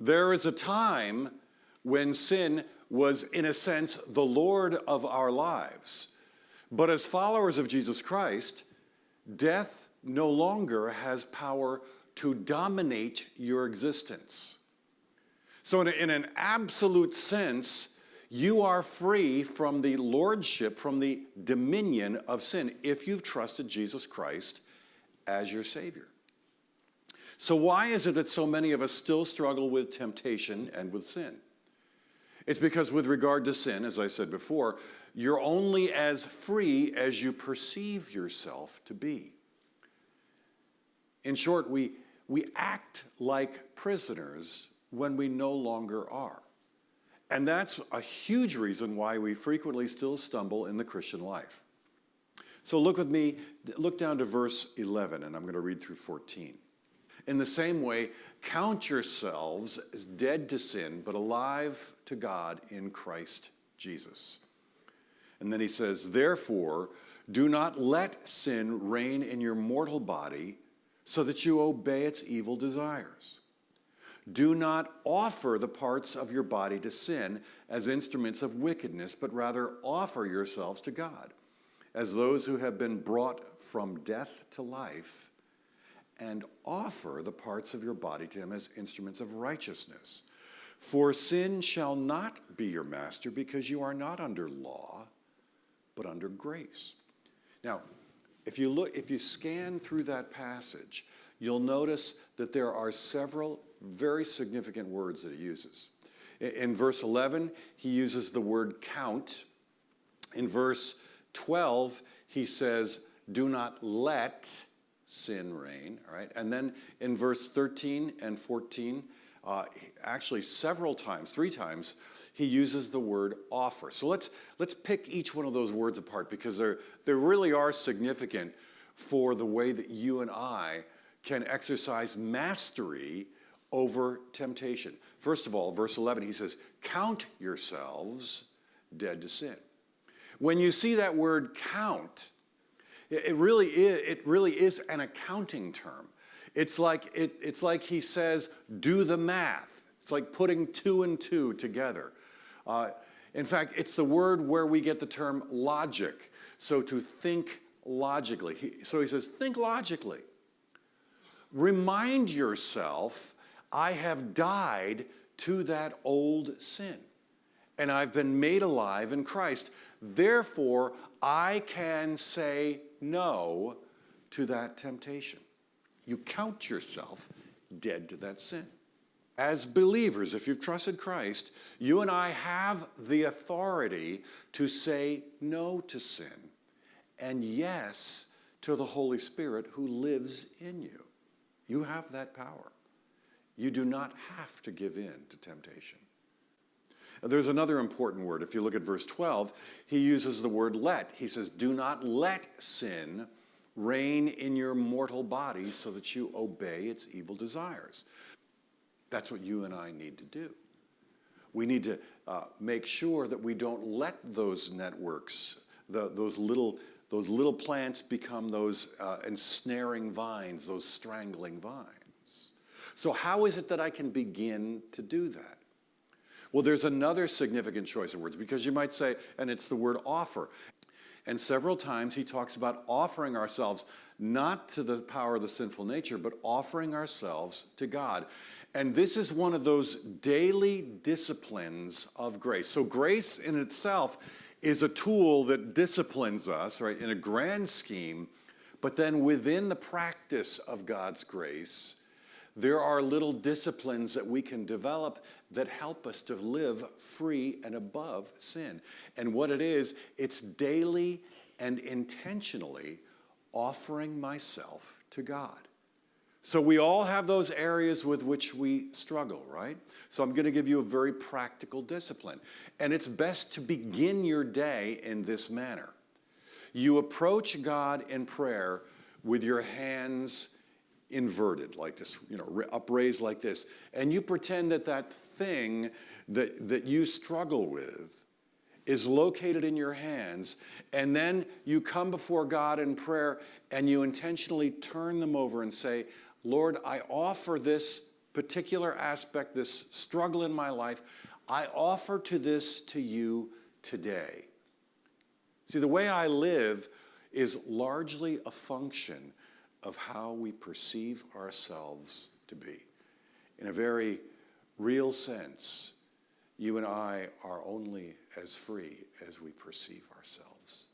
There is a time when sin was, in a sense, the Lord of our lives. But as followers of Jesus Christ, death no longer has power to dominate your existence. So, in, a, in, an absolute sense, you are free from the lordship, from the dominion of sin, if you've trusted Jesus Christ as your Savior. So, why is it that so many of us still struggle with temptation and with sin? It's because, with regard to sin, as I said before, you're only as free as you perceive yourself to be. In short, we, we act like prisoners when we no longer are. And that's a huge reason why we frequently still stumble in the Christian life. So look with me, look down to verse 11, and I'm going to read through 14. In the same way, count yourselves as dead to sin, but alive to God in Christ Jesus. And then he says, Therefore, do not let sin reign in your mortal body so that you obey its evil desires. Do not offer the parts of your body to sin as instruments of wickedness, but rather offer yourselves to God as those who have been brought from death to life, and offer the parts of your body to Him as instruments of righteousness. For sin shall not be your master, because you are not under law, but under grace. Now, if you look, if you scan through that passage, you'll notice that there are several very significant words that he uses. In verse 11, he uses the word count. In verse 12, he says, do not let sin reign, all right? And then in verse 13 and 14, uh, actually several times, three times, he uses the word offer. So let's, let's pick each one of those words apart because they they really are significant for the way that you and I can exercise mastery over temptation. First of all, verse 11, he says, Count yourselves dead to sin. When you see that word count, it really is, it really is an accounting term. It's like, it, it's like he says, do the math. It's like putting two and two together. Uh, in fact, it's the word where we get the term logic. So to think logically. He, so he says, think logically. Remind yourself, I have died to that old sin, and I've been made alive in Christ. Therefore, I can say no to that temptation. You count yourself dead to that sin. As believers, if you've trusted Christ, you and I have the authority to say no to sin and yes to the Holy Spirit who lives in you. You have that power. You do not have to give in to temptation. There's another important word. If you look at verse 12, he uses the word let. He says, Do not let sin reign in your mortal body so that you obey its evil desires. That's what you and I need to do. We need to uh, make sure that we don't let those networks, the, those, little, those little plants become those uh, ensnaring vines, those strangling vines. So, how is it that I can begin to do that? Well, there's another significant choice of words because you might say, and it's the word offer. And several times he talks about offering ourselves not to the power of the sinful nature, but offering ourselves to God. And this is one of those daily disciplines of grace. So, grace in itself is a tool that disciplines us, right, in a grand scheme, but then within the practice of God's grace, there are little disciplines that we can develop that help us to live free and above sin. And what it is, it's daily and intentionally offering myself to God. So we all have those areas with which we struggle, right? So I'm going to give you a very practical discipline. And it's best to begin your day in this manner. You approach God in prayer with your hands inverted like this, you know, upraised like this, and you pretend that that thing that, that you struggle with is located in your hands, and then you come before God in prayer and you intentionally turn them over and say, Lord, I offer this particular aspect, this struggle in my life, I offer to this to you today. See, the way I live is largely a function of how we perceive ourselves to be. In a very real sense, you and I are only as free as we perceive ourselves.